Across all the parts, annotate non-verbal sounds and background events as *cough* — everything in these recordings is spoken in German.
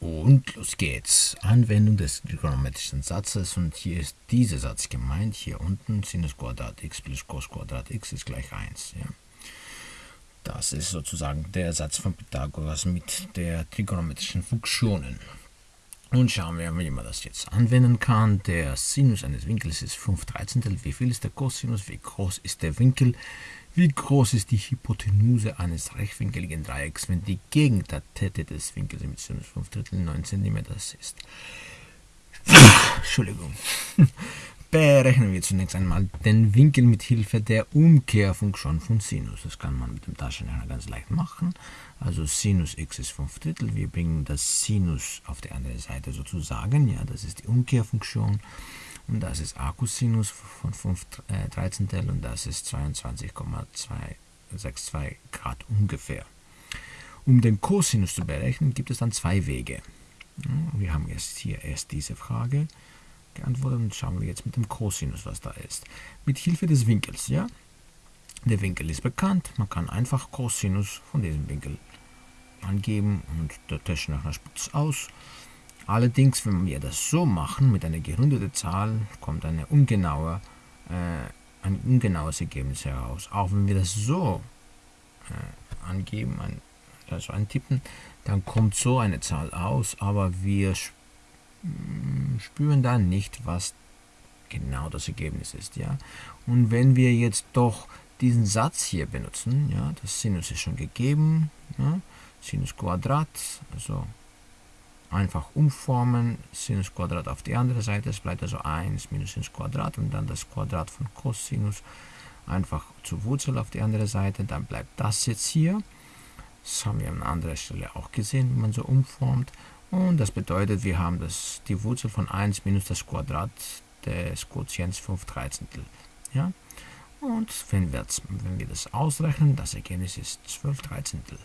Und los geht's. Anwendung des trigonometrischen Satzes und hier ist dieser Satz gemeint. Hier unten Sinus Quadrat x plus Cos Quadrat x ist gleich 1. Ja. Das ist sozusagen der Satz von Pythagoras mit der trigonometrischen Funktionen. Nun schauen wir, wie man das jetzt anwenden kann. Der Sinus eines Winkels ist 5 Dreizehntel. Wie viel ist der Cosinus? Wie groß ist der Winkel? Wie groß ist die Hypotenuse eines rechtwinkeligen Dreiecks, wenn die Gegentatette des Winkels mit Sinus 5 Drittel 9 cm ist? *laughs* Entschuldigung. *laughs* Berechnen wir zunächst einmal den Winkel mit Hilfe der Umkehrfunktion von Sinus. Das kann man mit dem Taschenrechner ganz leicht machen. Also Sinus x ist 5 Drittel. Wir bringen das Sinus auf die andere Seite sozusagen. Ja, das ist die Umkehrfunktion. Und das ist Akkusinus von 5 äh, Dreizehntel und das ist 22,262 Grad ungefähr. Um den Cosinus zu berechnen, gibt es dann zwei Wege. Wir haben jetzt hier erst diese Frage geantwortet und schauen wir jetzt mit dem Cosinus, was da ist. Mit Hilfe des Winkels, ja. Der Winkel ist bekannt, man kann einfach Cosinus von diesem Winkel angeben und der Taschenrechner spuckt es aus. Allerdings, wenn wir das so machen, mit einer gerundeten Zahl, kommt eine ungenaue, äh, ein ungenaues Ergebnis heraus. Auch wenn wir das so äh, angeben, ein, also eintippen, dann kommt so eine Zahl aus, aber wir mm, spüren dann nicht, was genau das Ergebnis ist. Ja? Und wenn wir jetzt doch diesen Satz hier benutzen, ja, das Sinus ist schon gegeben, ja, Sinus Quadrat, also einfach umformen, Sinus Quadrat auf die andere Seite, es bleibt also 1 minus Sinus Quadrat und dann das Quadrat von Cosinus einfach zur Wurzel auf die andere Seite, dann bleibt das jetzt hier. Das haben wir an anderer Stelle auch gesehen, wie man so umformt. Und das bedeutet, wir haben das, die Wurzel von 1 minus das Quadrat des Quotients 5 Dreizehntel. Ja? Und wenn wir, wenn wir das ausrechnen, das Ergebnis ist 12 Dreizehntel.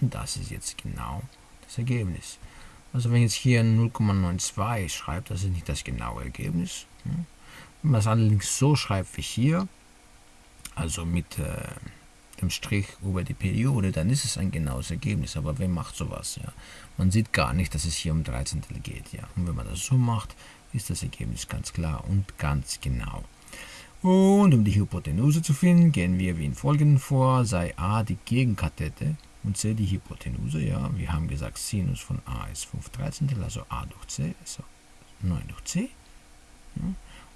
Und das ist jetzt genau das Ergebnis. Also wenn ich jetzt hier 0,92 schreibe, das ist nicht das genaue Ergebnis. Wenn man es allerdings so schreibt wie hier, also mit äh, dem Strich über die Periode, dann ist es ein genaues Ergebnis. Aber wer macht sowas? Ja? Man sieht gar nicht, dass es hier um 13 geht. Ja? Und wenn man das so macht, ist das Ergebnis ganz klar und ganz genau. Und um die Hypotenuse zu finden, gehen wir wie in folgenden vor, sei a die Gegenkathete und c die Hypotenuse. Ja, wir haben gesagt, Sinus von a ist 5 Dreizehntel, also a durch c ist 9 durch c. Ja,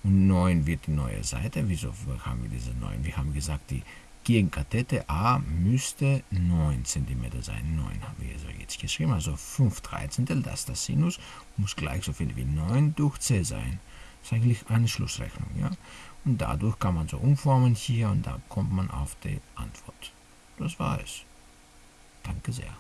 und 9 wird die neue Seite. Wieso haben wir diese 9? Wir haben gesagt, die Gegenkathete a müsste 9 cm sein. 9 haben wir so jetzt geschrieben, also 5 Dreizehntel, das ist das Sinus, muss gleich so viel wie 9 durch c sein. Das ist eigentlich eine Schlussrechnung. Ja? Und dadurch kann man so umformen hier und da kommt man auf die Antwort. Das war es. 네, 핑크제야